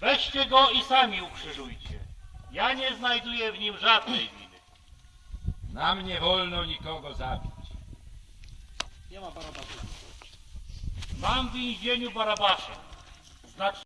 Weźcie go i sami ukrzyżujcie. Ja nie znajduję w nim żadnej winy. Nam nie wolno nikogo zabić. Mam w więzieniu Barabasza. Znaczy